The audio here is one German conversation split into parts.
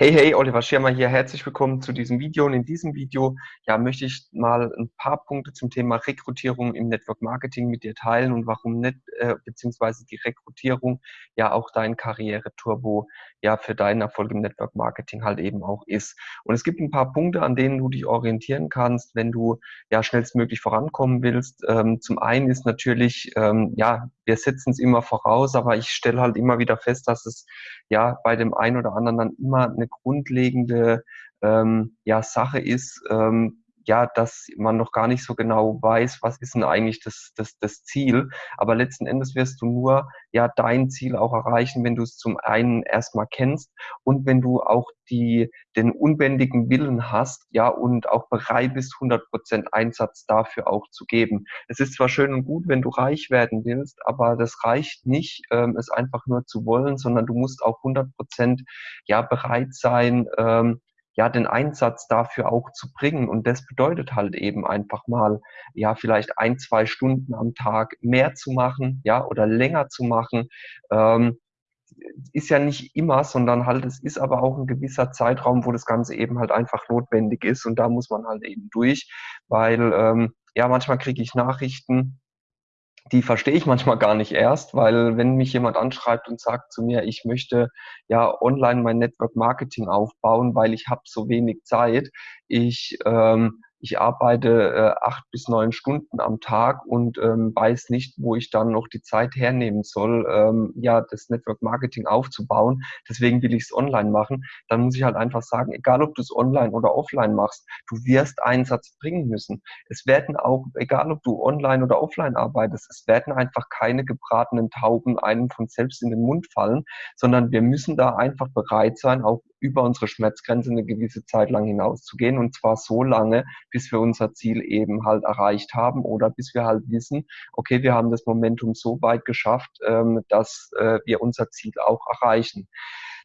Hey, hey, Oliver Schirmer hier. Herzlich willkommen zu diesem Video. Und in diesem Video ja, möchte ich mal ein paar Punkte zum Thema Rekrutierung im Network Marketing mit dir teilen und warum nicht, äh, beziehungsweise die Rekrutierung ja auch dein Karriere-Turbo ja für deinen Erfolg im Network Marketing halt eben auch ist. Und es gibt ein paar Punkte, an denen du dich orientieren kannst, wenn du ja schnellstmöglich vorankommen willst. Ähm, zum einen ist natürlich, ähm, ja, wir setzen es immer voraus, aber ich stelle halt immer wieder fest, dass es ja bei dem einen oder anderen dann immer eine grundlegende ähm, ja, Sache ist, ähm, ja, dass man noch gar nicht so genau weiß, was ist denn eigentlich das, das, das Ziel. Aber letzten Endes wirst du nur ja dein Ziel auch erreichen, wenn du es zum einen erstmal kennst und wenn du auch die, den unbändigen Willen hast, ja, und auch bereit bist, 100 Prozent Einsatz dafür auch zu geben. Es ist zwar schön und gut, wenn du reich werden willst, aber das reicht nicht, ähm, es einfach nur zu wollen, sondern du musst auch 100 Prozent, ja, bereit sein, ähm, ja, den Einsatz dafür auch zu bringen. Und das bedeutet halt eben einfach mal, ja, vielleicht ein, zwei Stunden am Tag mehr zu machen, ja, oder länger zu machen. Ähm, ist ja nicht immer, sondern halt, es ist aber auch ein gewisser Zeitraum, wo das Ganze eben halt einfach notwendig ist. Und da muss man halt eben durch, weil, ähm, ja, manchmal kriege ich Nachrichten, die verstehe ich manchmal gar nicht erst, weil wenn mich jemand anschreibt und sagt zu mir, ich möchte ja online mein Network Marketing aufbauen, weil ich habe so wenig Zeit, ich ähm, ich arbeite äh, acht bis neun Stunden am Tag und ähm, weiß nicht, wo ich dann noch die Zeit hernehmen soll, ähm, ja, das Network Marketing aufzubauen. Deswegen will ich es online machen. Dann muss ich halt einfach sagen, egal ob du es online oder offline machst, du wirst Einsatz bringen müssen. Es werden auch, egal ob du online oder offline arbeitest, es werden einfach keine gebratenen Tauben einem von selbst in den Mund fallen, sondern wir müssen da einfach bereit sein, auch über unsere Schmerzgrenze eine gewisse Zeit lang hinauszugehen und zwar so lange, bis wir unser Ziel eben halt erreicht haben oder bis wir halt wissen, okay, wir haben das Momentum so weit geschafft, ähm, dass äh, wir unser Ziel auch erreichen.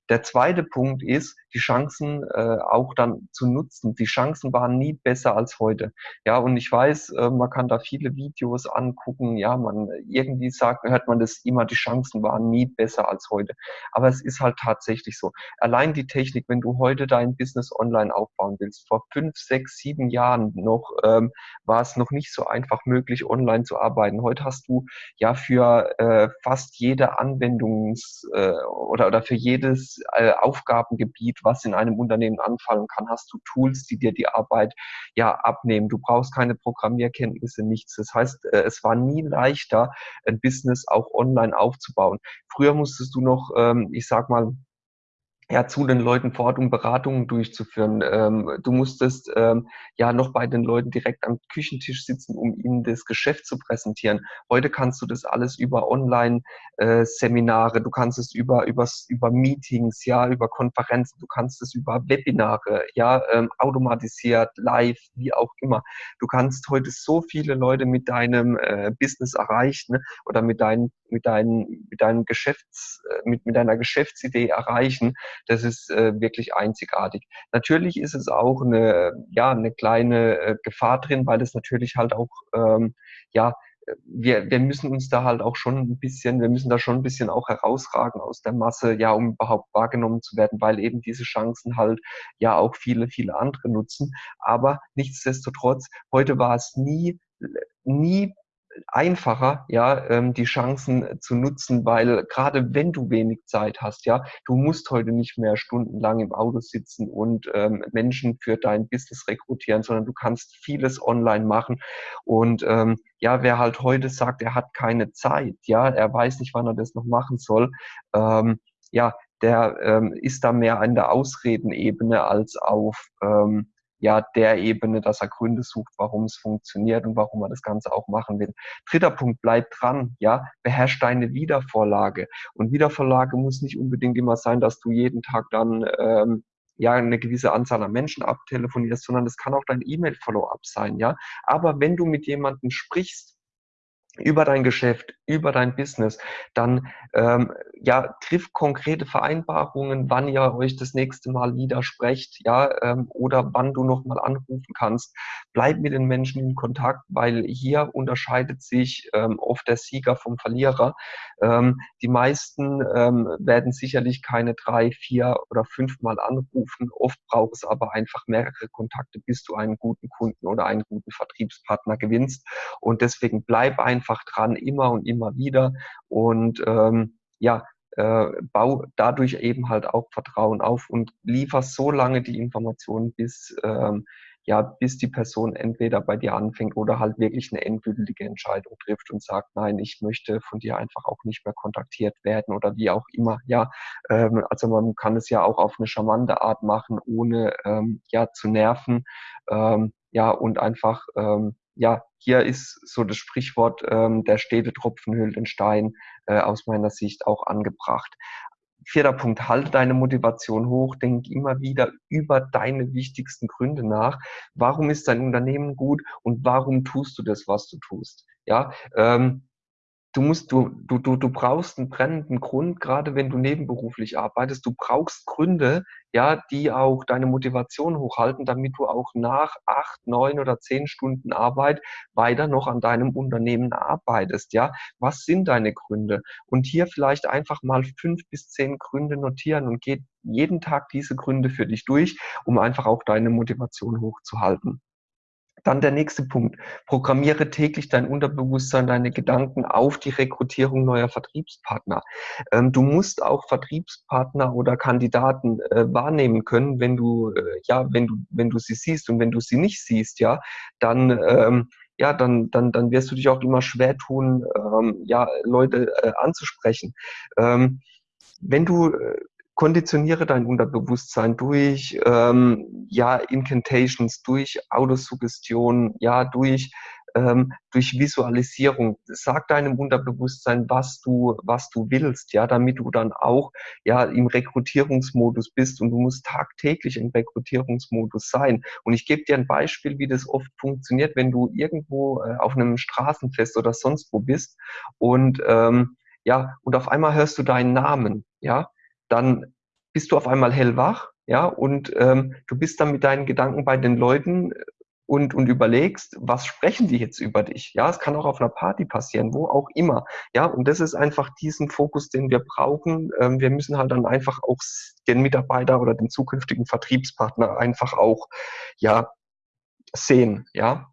Der zweite Punkt ist, die Chancen äh, auch dann zu nutzen. Die Chancen waren nie besser als heute. Ja, und ich weiß, äh, man kann da viele Videos angucken. Ja, man irgendwie sagt, hört man das immer, die Chancen waren nie besser als heute. Aber es ist halt tatsächlich so. Allein die Technik, wenn du heute dein Business online aufbauen willst, vor fünf, sechs, sieben Jahren noch ähm, war es noch nicht so einfach möglich, online zu arbeiten. Heute hast du ja für äh, fast jede Anwendungs- äh, oder, oder für jedes äh, Aufgabengebiet, was in einem Unternehmen anfallen kann, hast du Tools, die dir die Arbeit ja abnehmen. Du brauchst keine Programmierkenntnisse, nichts. Das heißt, äh, es war nie leichter, ein Business auch online aufzubauen. Früher musstest du noch, ähm, ich sag mal, ja, zu den Leuten vor Ort, um Beratungen durchzuführen. Ähm, du musstest ähm, ja noch bei den Leuten direkt am Küchentisch sitzen, um ihnen das Geschäft zu präsentieren. Heute kannst du das alles über Online-Seminare, du kannst es über, über, über Meetings, ja, über Konferenzen, du kannst es über Webinare, ja, ähm, automatisiert, live, wie auch immer. Du kannst heute so viele Leute mit deinem äh, Business erreichen ne, oder mit deinen, mit deinen, mit deinem Geschäfts, äh, mit, mit deiner Geschäftsidee erreichen das ist äh, wirklich einzigartig. Natürlich ist es auch eine, ja, eine kleine äh, Gefahr drin, weil es natürlich halt auch, ähm, ja, wir, wir müssen uns da halt auch schon ein bisschen, wir müssen da schon ein bisschen auch herausragen aus der Masse, ja, um überhaupt wahrgenommen zu werden, weil eben diese Chancen halt ja auch viele, viele andere nutzen. Aber nichtsdestotrotz, heute war es nie, nie einfacher, ja, ähm, die Chancen zu nutzen, weil gerade wenn du wenig Zeit hast, ja, du musst heute nicht mehr stundenlang im Auto sitzen und ähm, Menschen für dein Business rekrutieren, sondern du kannst vieles online machen. Und ähm, ja, wer halt heute sagt, er hat keine Zeit, ja, er weiß nicht, wann er das noch machen soll, ähm, ja, der ähm, ist da mehr an der Ausredenebene als auf ähm, ja der Ebene, dass er Gründe sucht, warum es funktioniert und warum er das Ganze auch machen will. Dritter Punkt, bleib dran, ja, beherrsch deine Wiedervorlage. Und Wiedervorlage muss nicht unbedingt immer sein, dass du jeden Tag dann ähm, ja eine gewisse Anzahl an Menschen abtelefonierst, sondern es kann auch dein E-Mail-Follow-up sein, ja. Aber wenn du mit jemandem sprichst, über dein Geschäft, über dein Business, dann ähm, ja, triff konkrete Vereinbarungen, wann ihr euch das nächste Mal widersprecht, ja, ähm, oder wann du nochmal anrufen kannst. Bleib mit den Menschen in Kontakt, weil hier unterscheidet sich ähm, oft der Sieger vom Verlierer. Ähm, die meisten ähm, werden sicherlich keine drei, vier oder fünf Mal anrufen. Oft braucht es aber einfach mehrere Kontakte, bis du einen guten Kunden oder einen guten Vertriebspartner gewinnst. Und deswegen bleib einfach dran, immer und immer wieder. Und ähm, ja, äh, bau dadurch eben halt auch Vertrauen auf und liefer so lange die Informationen, bis ähm, ja, bis die Person entweder bei dir anfängt oder halt wirklich eine endgültige Entscheidung trifft und sagt, nein, ich möchte von dir einfach auch nicht mehr kontaktiert werden oder wie auch immer. Ja, ähm, also man kann es ja auch auf eine charmante Art machen, ohne ähm, ja zu nerven. Ähm, ja, und einfach ähm, ja, hier ist so das Sprichwort, ähm, der stete Tropfen hüllt den Stein, äh, aus meiner Sicht auch angebracht. Vierter Punkt, halte deine Motivation hoch, denk immer wieder über deine wichtigsten Gründe nach. Warum ist dein Unternehmen gut und warum tust du das, was du tust? Ja, ähm, du musst, du, du, du, du brauchst einen brennenden Grund, gerade wenn du nebenberuflich arbeitest. Du brauchst Gründe, ja, die auch deine Motivation hochhalten, damit du auch nach acht, neun oder zehn Stunden Arbeit weiter noch an deinem Unternehmen arbeitest, ja. Was sind deine Gründe? Und hier vielleicht einfach mal fünf bis zehn Gründe notieren und geht jeden Tag diese Gründe für dich durch, um einfach auch deine Motivation hochzuhalten. Dann der nächste Punkt. Programmiere täglich dein Unterbewusstsein, deine Gedanken auf die Rekrutierung neuer Vertriebspartner. Ähm, du musst auch Vertriebspartner oder Kandidaten äh, wahrnehmen können, wenn du, äh, ja, wenn du, wenn du sie siehst und wenn du sie nicht siehst, ja, dann, ähm, ja, dann, dann, dann wirst du dich auch immer schwer tun, ähm, ja, Leute äh, anzusprechen. Ähm, wenn du äh, konditioniere dein Unterbewusstsein durch ähm, ja Incantations, durch Autosuggestion, ja durch ähm, durch Visualisierung. Sag deinem Unterbewusstsein, was du was du willst, ja, damit du dann auch ja im Rekrutierungsmodus bist und du musst tagtäglich im Rekrutierungsmodus sein. Und ich gebe dir ein Beispiel, wie das oft funktioniert, wenn du irgendwo äh, auf einem Straßenfest oder sonst wo bist und ähm, ja und auf einmal hörst du deinen Namen, ja dann bist du auf einmal hellwach, ja, und ähm, du bist dann mit deinen Gedanken bei den Leuten und, und überlegst, was sprechen die jetzt über dich? Ja, es kann auch auf einer Party passieren, wo auch immer. Ja, und das ist einfach diesen Fokus, den wir brauchen. Ähm, wir müssen halt dann einfach auch den Mitarbeiter oder den zukünftigen Vertriebspartner einfach auch, ja, sehen, ja.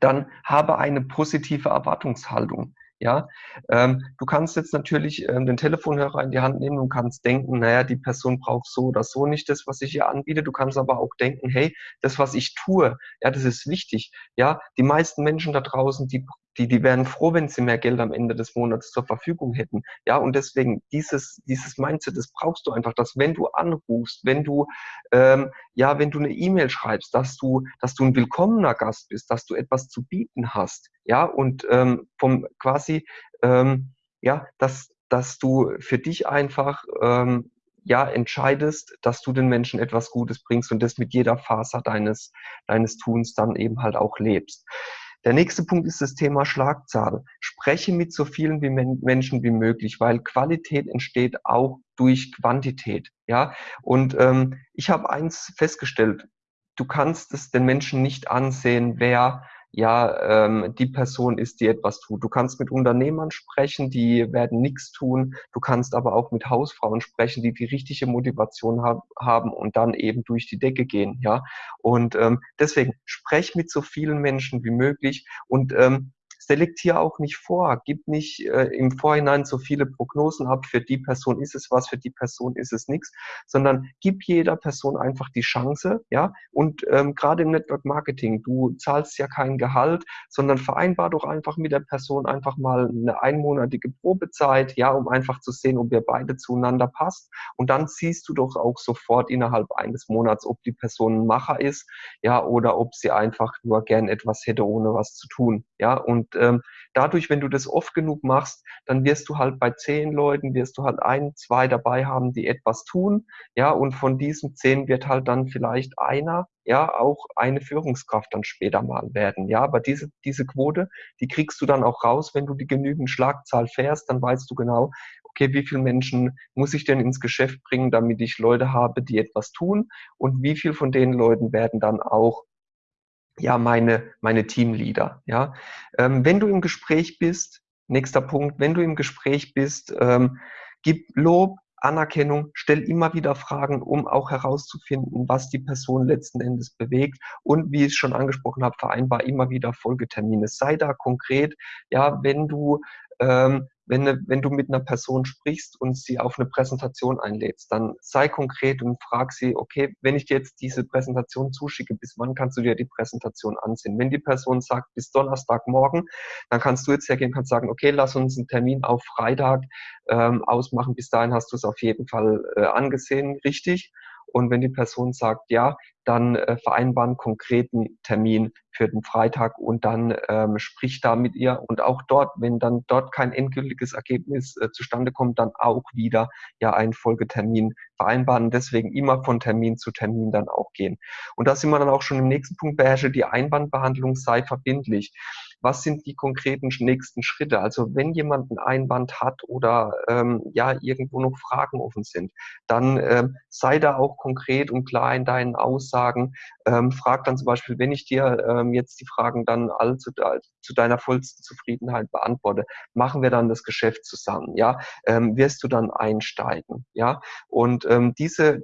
Dann habe eine positive Erwartungshaltung. Ja, ähm, du kannst jetzt natürlich ähm, den Telefonhörer in die Hand nehmen und kannst denken, naja, die Person braucht so oder so nicht das, was ich ihr anbiete. Du kannst aber auch denken, hey, das, was ich tue, ja, das ist wichtig. Ja, die meisten Menschen da draußen, die die, die wären froh, wenn sie mehr Geld am Ende des Monats zur Verfügung hätten. Ja, und deswegen dieses, dieses Mindset, das brauchst du einfach, dass wenn du anrufst, wenn du, ähm, ja, wenn du eine E-Mail schreibst, dass du, dass du ein willkommener Gast bist, dass du etwas zu bieten hast. Ja, und ähm, vom quasi, ähm, ja, dass, dass du für dich einfach ähm, ja entscheidest, dass du den Menschen etwas Gutes bringst und das mit jeder Faser deines deines Tuns dann eben halt auch lebst. Der nächste Punkt ist das Thema Schlagzahl. Spreche mit so vielen wie Menschen wie möglich, weil Qualität entsteht auch durch Quantität. Ja, und ähm, ich habe eins festgestellt: Du kannst es den Menschen nicht ansehen, wer ja, ähm, die Person ist, die etwas tut. Du kannst mit Unternehmern sprechen, die werden nichts tun. Du kannst aber auch mit Hausfrauen sprechen, die die richtige Motivation hab, haben und dann eben durch die Decke gehen. Ja, und ähm, deswegen sprech mit so vielen Menschen wie möglich und ähm, selektier auch nicht vor, gib nicht äh, im Vorhinein so viele Prognosen ab, für die Person ist es was, für die Person ist es nichts, sondern gib jeder Person einfach die Chance, ja, und ähm, gerade im Network Marketing, du zahlst ja kein Gehalt, sondern vereinbar doch einfach mit der Person einfach mal eine einmonatige Probezeit, ja, um einfach zu sehen, ob ihr beide zueinander passt. Und dann siehst du doch auch sofort innerhalb eines Monats, ob die Person ein Macher ist, ja, oder ob sie einfach nur gern etwas hätte, ohne was zu tun, ja, und ähm, dadurch, wenn du das oft genug machst, dann wirst du halt bei zehn Leuten, wirst du halt ein, zwei dabei haben, die etwas tun. Ja, und von diesen zehn wird halt dann vielleicht einer, ja, auch eine Führungskraft dann später mal werden. Ja, aber diese, diese Quote, die kriegst du dann auch raus, wenn du die genügend Schlagzahl fährst, dann weißt du genau, okay, wie viele Menschen muss ich denn ins Geschäft bringen, damit ich Leute habe, die etwas tun und wie viel von den Leuten werden dann auch ja meine meine Teamleader. Ja, ähm, wenn du im Gespräch bist, nächster Punkt, wenn du im Gespräch bist, ähm, gib Lob, Anerkennung, stell immer wieder Fragen, um auch herauszufinden, was die Person letzten Endes bewegt. Und wie ich schon angesprochen habe, vereinbar immer wieder Folgetermine. Sei da konkret. Ja, wenn du ähm, wenn, ne, wenn du mit einer Person sprichst und sie auf eine Präsentation einlädst, dann sei konkret und frag sie, okay, wenn ich dir jetzt diese Präsentation zuschicke, bis wann kannst du dir die Präsentation ansehen? Wenn die Person sagt, bis Donnerstagmorgen, dann kannst du jetzt hergehen, kannst sagen, okay, lass uns einen Termin auf Freitag ähm, ausmachen. Bis dahin hast du es auf jeden Fall äh, angesehen, richtig. Und wenn die Person sagt ja, dann äh, vereinbaren konkreten Termin für den Freitag und dann ähm, spricht da mit ihr. Und auch dort, wenn dann dort kein endgültiges Ergebnis äh, zustande kommt, dann auch wieder ja einen Folgetermin vereinbaren. Deswegen immer von Termin zu Termin dann auch gehen. Und da sind wir dann auch schon im nächsten Punkt, beherrsche die Einwandbehandlung sei verbindlich was sind die konkreten nächsten Schritte? Also wenn jemand einen Einwand hat oder ähm, ja irgendwo noch Fragen offen sind, dann ähm, sei da auch konkret und klar in deinen Aussagen. Ähm, frag dann zum Beispiel, wenn ich dir ähm, jetzt die Fragen dann alle zu, deiner vollsten Zufriedenheit beantworte, machen wir dann das Geschäft zusammen, ja? Ähm, wirst du dann einsteigen, ja? Und ähm, diese,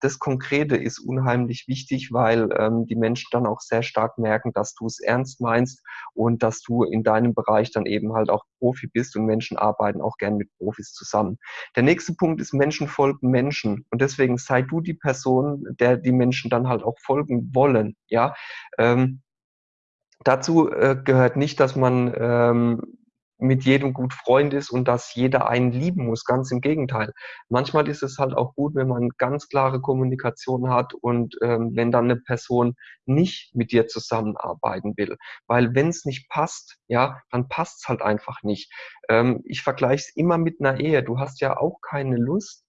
das Konkrete ist unheimlich wichtig, weil ähm, die Menschen dann auch sehr stark merken, dass du es ernst meinst und dass du in deinem Bereich dann eben halt auch Profi bist und Menschen arbeiten auch gern mit Profis zusammen. Der nächste Punkt ist Menschen folgen Menschen und deswegen sei du die Person, der die Menschen dann halt auch folgen wollen, ja. Ähm, dazu äh, gehört nicht, dass man ähm, mit jedem gut Freund ist und dass jeder einen lieben muss. Ganz im Gegenteil. Manchmal ist es halt auch gut, wenn man ganz klare Kommunikation hat und ähm, wenn dann eine Person nicht mit dir zusammenarbeiten will. Weil wenn es nicht passt, ja, dann passt es halt einfach nicht. Ähm, ich vergleiche es immer mit einer Ehe. Du hast ja auch keine Lust,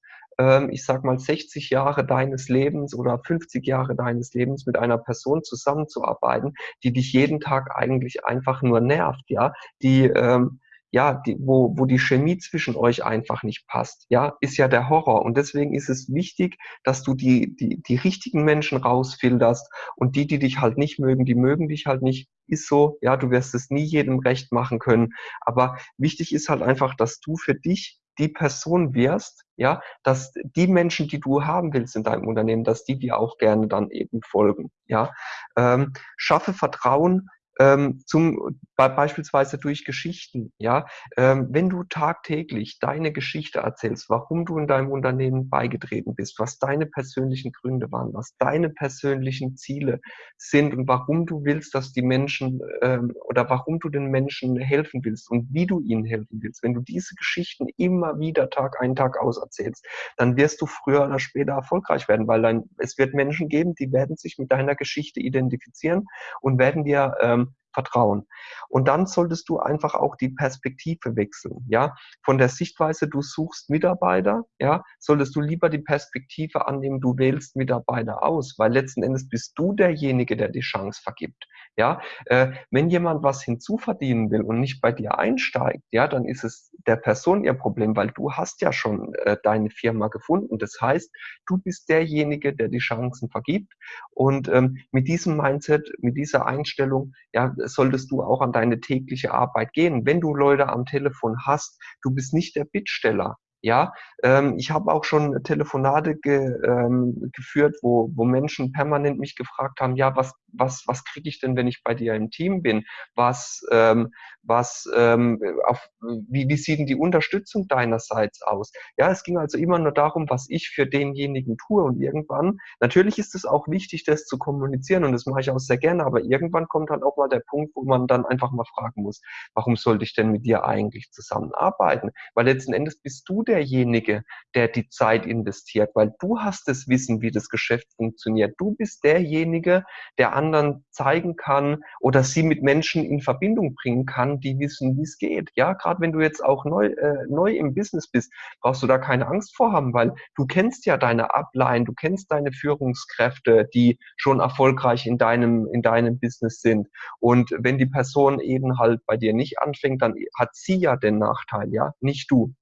ich sag mal, 60 Jahre deines Lebens oder 50 Jahre deines Lebens mit einer Person zusammenzuarbeiten, die dich jeden Tag eigentlich einfach nur nervt, ja, die, ähm, ja, die, wo, wo die Chemie zwischen euch einfach nicht passt, ja, ist ja der Horror. Und deswegen ist es wichtig, dass du die, die, die richtigen Menschen rausfilterst. Und die, die dich halt nicht mögen, die mögen dich halt nicht, ist so, ja, du wirst es nie jedem recht machen können. Aber wichtig ist halt einfach, dass du für dich die Person wirst, ja, dass die Menschen, die du haben willst in deinem Unternehmen, dass die dir auch gerne dann eben folgen, ja. Ähm, schaffe Vertrauen ähm, zum beispielsweise durch Geschichten. Ja, ähm, wenn du tagtäglich deine Geschichte erzählst, warum du in deinem Unternehmen beigetreten bist, was deine persönlichen Gründe waren, was deine persönlichen Ziele sind und warum du willst, dass die Menschen ähm, oder warum du den Menschen helfen willst und wie du ihnen helfen willst. Wenn du diese Geschichten immer wieder Tag ein Tag aus erzählst, dann wirst du früher oder später erfolgreich werden, weil dann es wird Menschen geben, die werden sich mit deiner Geschichte identifizieren und werden dir ähm, Vertrauen. Und dann solltest du einfach auch die Perspektive wechseln, ja. Von der Sichtweise, du suchst Mitarbeiter, ja, solltest du lieber die Perspektive annehmen, du wählst Mitarbeiter aus, weil letzten Endes bist du derjenige, der die Chance vergibt, ja. Äh, wenn jemand was hinzuverdienen will und nicht bei dir einsteigt, ja, dann ist es der Person ihr Problem, weil du hast ja schon äh, deine Firma gefunden. Das heißt, du bist derjenige, der die Chancen vergibt. Und ähm, mit diesem Mindset, mit dieser Einstellung, ja, solltest du auch an deine tägliche Arbeit gehen. Wenn du Leute am Telefon hast, du bist nicht der Bittsteller. Ja, ähm, ich habe auch schon Telefonate ge, ähm, geführt, wo, wo Menschen permanent mich gefragt haben, ja, was, was, was kriege ich denn, wenn ich bei dir im Team bin? Was, ähm, was, ähm, auf, wie, wie sieht denn die Unterstützung deinerseits aus? Ja, es ging also immer nur darum, was ich für denjenigen tue und irgendwann, natürlich ist es auch wichtig, das zu kommunizieren und das mache ich auch sehr gerne, aber irgendwann kommt dann auch mal der Punkt, wo man dann einfach mal fragen muss, warum sollte ich denn mit dir eigentlich zusammenarbeiten? Weil letzten Endes bist du der derjenige, der die Zeit investiert, weil du hast das Wissen, wie das Geschäft funktioniert. Du bist derjenige, der anderen zeigen kann oder sie mit Menschen in Verbindung bringen kann, die wissen, wie es geht. Ja, gerade wenn du jetzt auch neu, äh, neu im Business bist, brauchst du da keine Angst vor haben, weil du kennst ja deine Upline, du kennst deine Führungskräfte, die schon erfolgreich in deinem, in deinem Business sind. Und wenn die Person eben halt bei dir nicht anfängt, dann hat sie ja den Nachteil, ja, nicht du.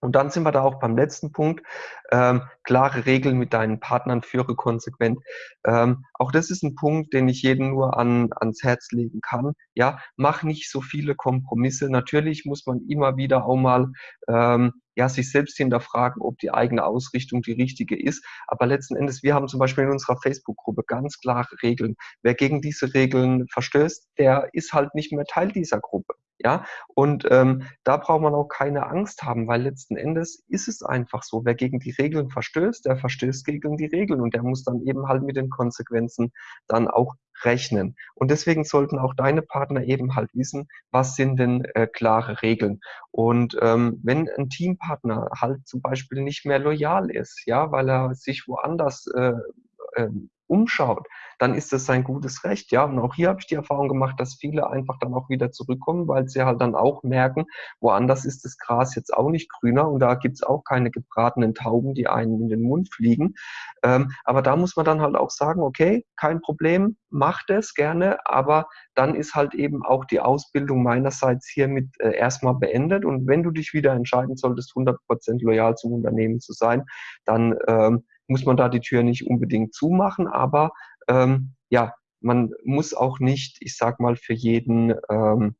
Und dann sind wir da auch beim letzten Punkt. Ähm, klare Regeln mit deinen Partnern, führe konsequent. Ähm, auch das ist ein Punkt, den ich jedem nur an, ans Herz legen kann. Ja, mach nicht so viele Kompromisse. Natürlich muss man immer wieder auch mal ähm, ja, sich selbst hinterfragen, ob die eigene Ausrichtung die richtige ist. Aber letzten Endes, wir haben zum Beispiel in unserer Facebook-Gruppe ganz klare Regeln. Wer gegen diese Regeln verstößt, der ist halt nicht mehr Teil dieser Gruppe. Ja, und ähm, da braucht man auch keine Angst haben, weil letzten Endes ist es einfach so. Wer gegen die Regeln verstößt, der verstößt gegen die Regeln und der muss dann eben halt mit den Konsequenzen dann auch rechnen. Und deswegen sollten auch deine Partner eben halt wissen, was sind denn äh, klare Regeln. Und ähm, wenn ein Teampartner halt zum Beispiel nicht mehr loyal ist, ja, weil er sich woanders äh, äh, umschaut, dann ist das sein gutes Recht. Ja, und auch hier habe ich die Erfahrung gemacht, dass viele einfach dann auch wieder zurückkommen, weil sie halt dann auch merken, woanders ist das Gras jetzt auch nicht grüner und da gibt's auch keine gebratenen Tauben, die einen in den Mund fliegen. Ähm, aber da muss man dann halt auch sagen, okay, kein Problem, macht es gerne, aber dann ist halt eben auch die Ausbildung meinerseits hiermit äh, erstmal beendet. Und wenn du dich wieder entscheiden solltest, 100% loyal zum Unternehmen zu sein, dann ähm, muss man da die Tür nicht unbedingt zumachen, aber ähm, ja, man muss auch nicht, ich sag mal, für jeden, ähm,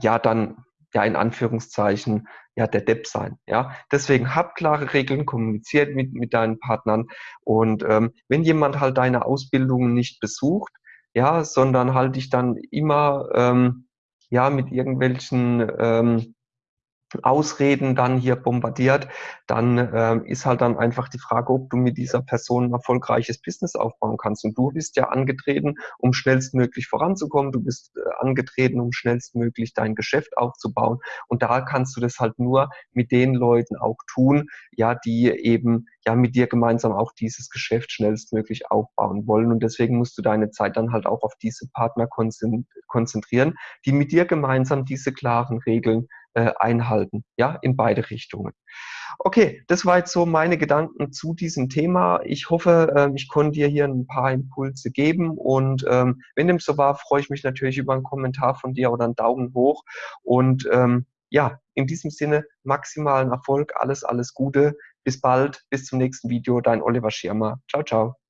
ja, dann, ja, in Anführungszeichen, ja, der Depp sein. Ja, deswegen hab klare Regeln, kommuniziert mit, mit deinen Partnern und ähm, wenn jemand halt deine Ausbildungen nicht besucht, ja, sondern halt dich dann immer, ähm, ja, mit irgendwelchen, ähm, Ausreden dann hier bombardiert, dann äh, ist halt dann einfach die Frage, ob du mit dieser Person ein erfolgreiches Business aufbauen kannst. Und du bist ja angetreten, um schnellstmöglich voranzukommen. Du bist äh, angetreten, um schnellstmöglich dein Geschäft aufzubauen. Und da kannst du das halt nur mit den Leuten auch tun, ja, die eben ja mit dir gemeinsam auch dieses Geschäft schnellstmöglich aufbauen wollen. Und deswegen musst du deine Zeit dann halt auch auf diese Partner konzentrieren, die mit dir gemeinsam diese klaren Regeln äh, einhalten, ja, in beide Richtungen. Okay, das war jetzt so meine Gedanken zu diesem Thema. Ich hoffe, äh, ich konnte dir hier ein paar Impulse geben und ähm, wenn dem so war, freue ich mich natürlich über einen Kommentar von dir oder einen Daumen hoch und ähm, ja, in diesem Sinne maximalen Erfolg, alles, alles Gute. Bis bald, bis zum nächsten Video. Dein Oliver Schirmer. Ciao, ciao.